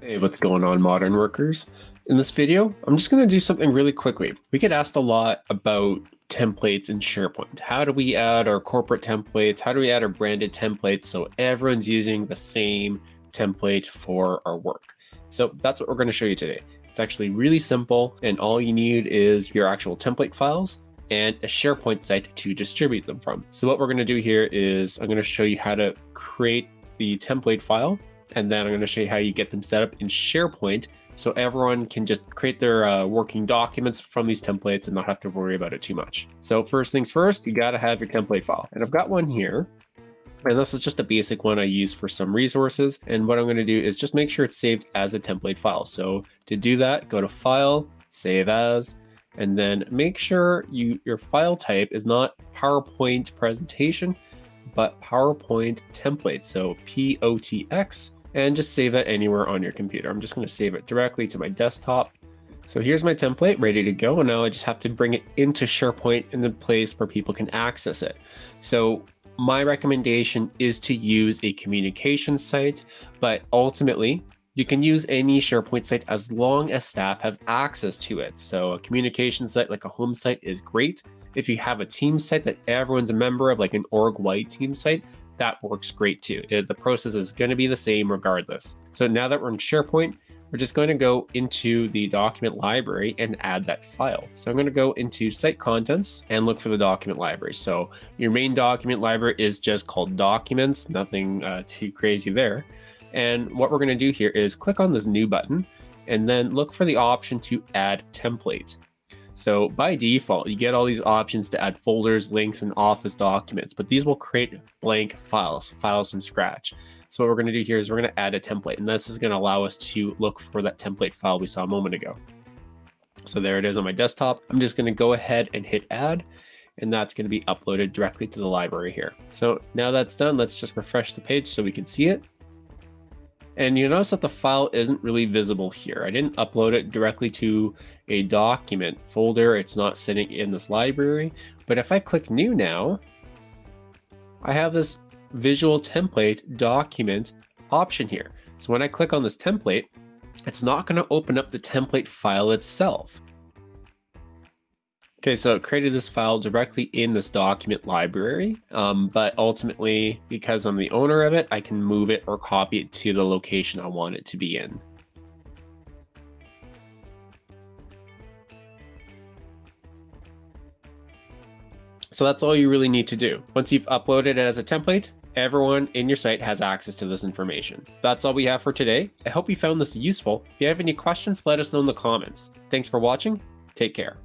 Hey, what's going on modern workers? In this video, I'm just going to do something really quickly. We get asked a lot about templates in SharePoint. How do we add our corporate templates? How do we add our branded templates so everyone's using the same template for our work? So that's what we're going to show you today. It's actually really simple and all you need is your actual template files and a SharePoint site to distribute them from. So what we're going to do here is I'm going to show you how to create the template file and then I'm going to show you how you get them set up in SharePoint so everyone can just create their uh, working documents from these templates and not have to worry about it too much. So first things first, you got to have your template file. And I've got one here. And this is just a basic one I use for some resources. And what I'm going to do is just make sure it's saved as a template file. So to do that, go to File, Save As, and then make sure you your file type is not PowerPoint presentation, but PowerPoint template. So POTX and just save it anywhere on your computer. I'm just going to save it directly to my desktop. So here's my template ready to go. And now I just have to bring it into SharePoint in the place where people can access it. So my recommendation is to use a communication site, but ultimately you can use any SharePoint site as long as staff have access to it. So a communication site like a home site is great. If you have a team site that everyone's a member of, like an org-wide team site, that works great too. The process is going to be the same regardless. So now that we're in SharePoint, we're just going to go into the document library and add that file. So I'm going to go into site contents and look for the document library. So your main document library is just called documents, nothing uh, too crazy there. And what we're going to do here is click on this new button and then look for the option to add template. So by default, you get all these options to add folders, links, and office documents, but these will create blank files, files from scratch. So what we're going to do here is we're going to add a template, and this is going to allow us to look for that template file we saw a moment ago. So there it is on my desktop. I'm just going to go ahead and hit add, and that's going to be uploaded directly to the library here. So now that's done, let's just refresh the page so we can see it. And you notice that the file isn't really visible here. I didn't upload it directly to a document folder. It's not sitting in this library. But if I click new now, I have this visual template document option here. So when I click on this template, it's not going to open up the template file itself. Okay, so it created this file directly in this document library, um, but ultimately, because I'm the owner of it, I can move it or copy it to the location I want it to be in. So that's all you really need to do. Once you've uploaded it as a template, everyone in your site has access to this information. That's all we have for today. I hope you found this useful. If you have any questions, let us know in the comments. Thanks for watching. Take care.